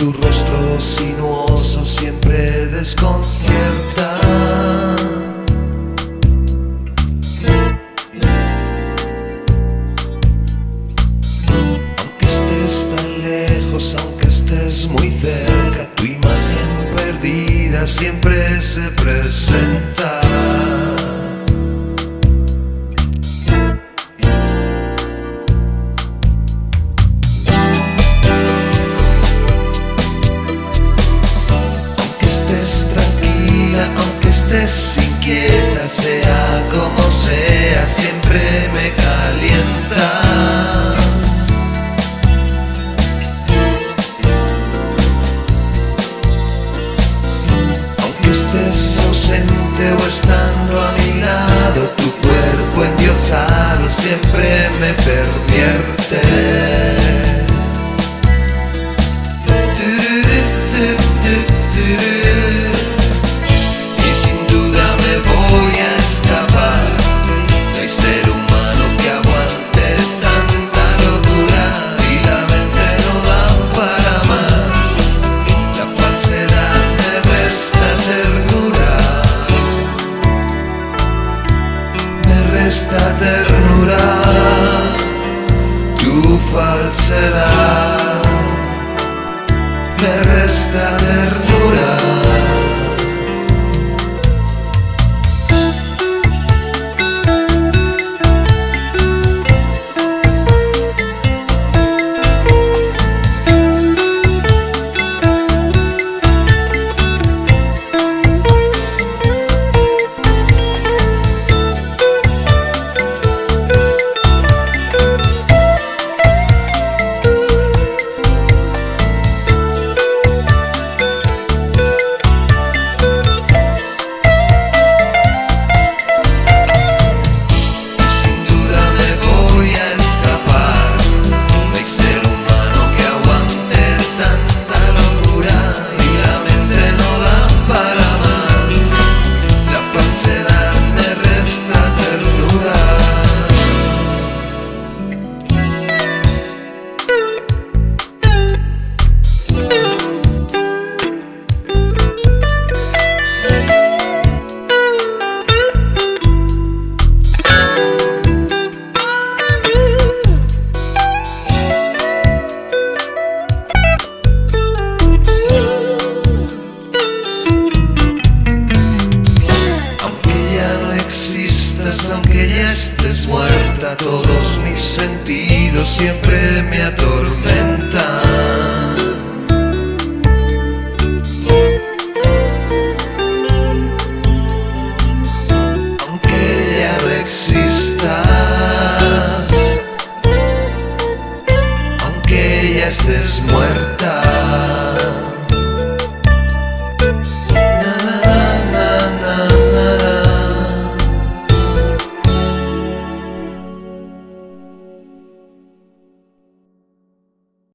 tu rostro sinuoso siempre desconcierta. Aunque estés tan lejos, aunque estés muy cerca, tu imagen perdida siempre se presenta. Estés ausente o estando a mi lado, tu cuerpo endiosado siempre me pervierte. Me resta ternura. Tu falsedad me resta ternura. muerta, todos mis sentidos siempre me atormentan. Aunque ya no existas, aunque ya estés muerta.